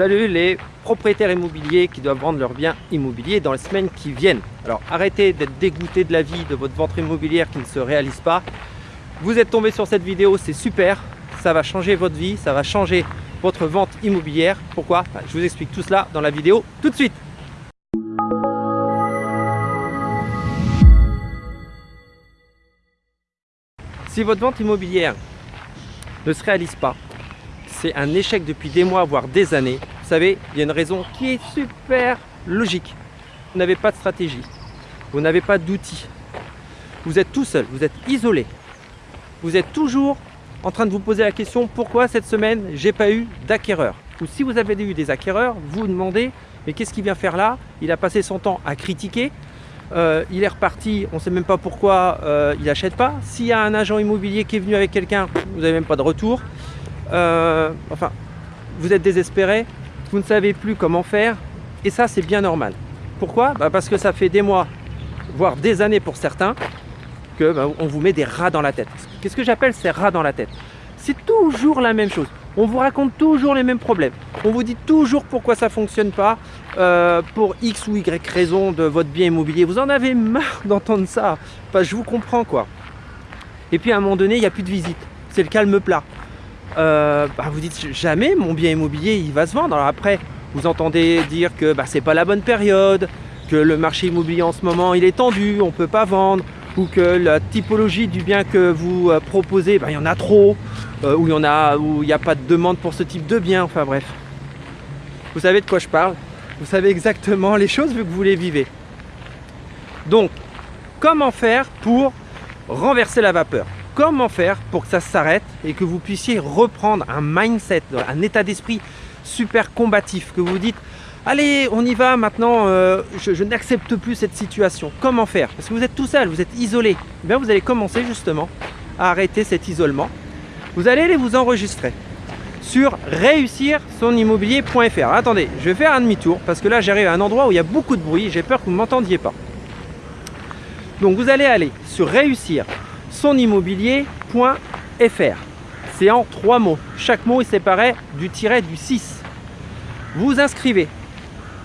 Salut les propriétaires immobiliers qui doivent vendre leurs biens immobiliers dans les semaines qui viennent. Alors arrêtez d'être dégoûté de la vie de votre vente immobilière qui ne se réalise pas. Vous êtes tombé sur cette vidéo, c'est super. Ça va changer votre vie, ça va changer votre vente immobilière. Pourquoi? Je vous explique tout cela dans la vidéo tout de suite. Si votre vente immobilière ne se réalise pas, c'est un échec depuis des mois, voire des années. Savez, il y a une raison qui est super logique. Vous n'avez pas de stratégie, vous n'avez pas d'outils. Vous êtes tout seul, vous êtes isolé. Vous êtes toujours en train de vous poser la question pourquoi cette semaine j'ai pas eu d'acquéreur? Ou si vous avez eu des acquéreurs, vous vous demandez mais qu'est-ce qu'il vient faire là? Il a passé son temps à critiquer, euh, il est reparti, on ne sait même pas pourquoi euh, il n'achète pas. S'il y a un agent immobilier qui est venu avec quelqu'un, vous n'avez même pas de retour. Euh, enfin, vous êtes désespéré, vous ne savez plus comment faire, et ça c'est bien normal. Pourquoi? Bah, Parce que ça fait des mois, voire des années pour certains, que bah, on vous met des rats dans la tête. Qu'est-ce que j'appelle ces rats dans la tête? C'est toujours la même chose. On vous raconte toujours les mêmes problèmes. On vous dit toujours pourquoi ça ne fonctionne pas, euh, pour X ou Y raison de votre bien immobilier. Vous en avez marre d'entendre ça. je vous comprends quoi. Et puis à un moment donné, il n'y a plus de visite. C'est le calme plat. Euh, bah, vous dites jamais mon bien immobilier il va se vendre. Alors après, vous entendez dire que bah, c'est pas la bonne période, que le marché immobilier en ce moment il est tendu, on ne peut pas vendre, ou que la typologie du bien que vous euh, proposez, bah, il y en a trop, euh, ou il n'y a, a pas de demande pour ce type de bien, enfin bref. Vous savez de quoi je parle, vous savez exactement les choses vu que vous les vivez. Donc, comment faire pour renverser la vapeur? Comment faire pour que ça s'arrête et que vous puissiez reprendre un mindset, un état d'esprit super combatif, que vous dites Allez, on y va maintenant, euh, je, n'accepte plus cette situation. Comment faire? Parce que vous êtes tout seul, vous êtes isolé. Eh bien, vous allez commencer justement à arrêter cet isolement. Vous allez aller vous enregistrer sur réussir son immobilier.fr. Attendez, je vais faire un demi-tour parce que là j'arrive à un endroit où il y a beaucoup de bruit, j'ai peur que vous ne m'entendiez pas. Donc vous allez aller sur réussir son immobilier.fr. C'est en trois mots. Chaque mot est séparé du tiret du 6. Vous inscrivez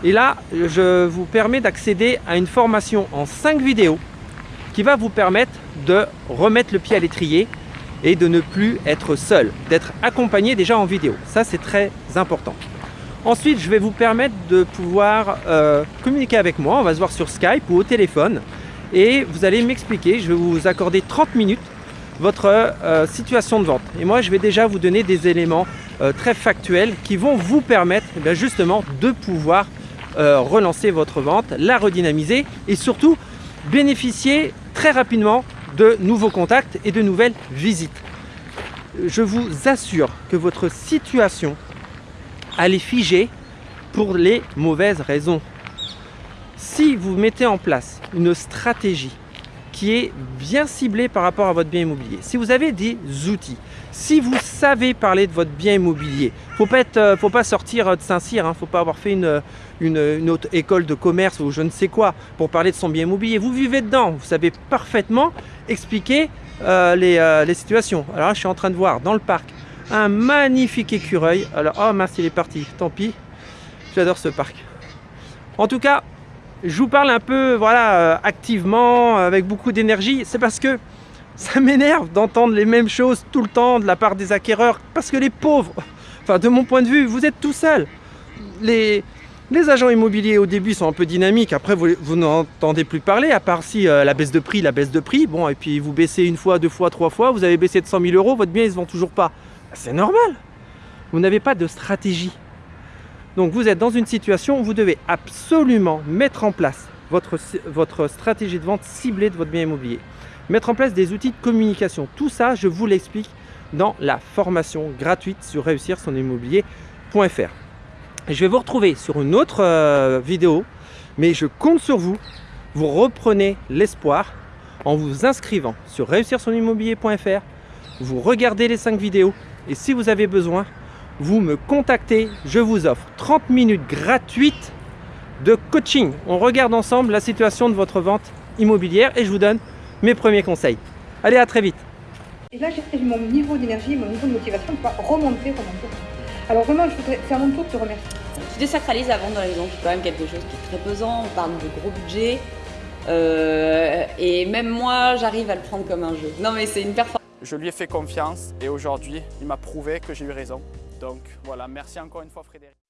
et là, je vous permets d'accéder à une formation en 5 vidéos qui va vous permettre de remettre le pied à l'étrier et de ne plus être seul, d'être accompagné déjà en vidéo. Ça, c'est très important. Ensuite, je vais vous permettre de pouvoir euh, communiquer avec moi. On va se voir sur Skype ou au téléphone et vous allez m'expliquer. Je vais vous accorder 30 minutes votre euh, situation de vente. Et moi, je vais déjà vous donner des éléments euh, très factuels qui vont vous permettre eh justement de pouvoir euh, relancer votre vente, la redynamiser et surtout bénéficier très rapidement de nouveaux contacts et de nouvelles visites. Je vous assure que votre situation, elle est figée pour les mauvaises raisons. Si vous mettez en place une stratégie qui est bien ciblée par rapport à votre bien immobilier, si vous avez des outils, si vous savez parler de votre bien immobilier, faut pas euh, faut pas sortir de Saint-Cyr, hein, faut pas avoir fait une, une, autre école de commerce ou je ne sais quoi pour parler de son bien immobilier. Vous vivez dedans, vous savez parfaitement expliquer euh, euh, les, situations. Alors là, je suis en train de voir dans le parc un magnifique écureuil. Alors, oh mince, il est parti, tant pis. J'adore ce parc. En tout cas, je vous parle un peu voilà, activement, avec beaucoup d'énergie. C'est parce que ça m'énerve d'entendre les mêmes choses tout le temps de la part des acquéreurs parce que les pauvres, enfin de mon point de vue, vous êtes tout seul. Les, agents immobiliers au début sont un peu dynamiques, après vous, vous n'entendez plus parler, à part si euh, la baisse de prix, la baisse de prix, bon, et puis vous baissez une fois, deux fois, trois fois, vous avez baissé de 100 000 euros, votre bien il se vend toujours pas. C'est normal, vous n'avez pas de stratégie. Donc vous êtes dans une situation où vous devez absolument mettre en place votre, stratégie de vente ciblée de votre bien immobilier mettre en place des outils de communication. Tout ça, je vous l'explique dans la formation gratuite sur réussir son. Je vais vous retrouver sur une autre euh, vidéo, mais je compte sur vous. Vous reprenez l'espoir en vous inscrivant sur réussir. Vous regardez les 5 vidéos et si vous avez besoin, vous me contactez. Je vous offre 30 minutes gratuites de coaching. On regarde ensemble la situation de votre vente immobilière et je vous donne mes premiers conseils. Allez, à très vite Et là, j'ai mon niveau d'énergie, mon niveau de motivation va remonter, remonter. Alors vraiment, je voudrais, à mon tour de te remercier. Tu désacralises la vente dans la maison, c'est quand même quelque chose qui est très pesant, on parle de gros budget. Euh, et même moi, j'arrive à le prendre comme un jeu. Non mais c'est une performance. Je lui ai fait confiance et aujourd'hui, il m'a prouvé que j'ai eu raison. Donc voilà, merci encore une fois Frédéric.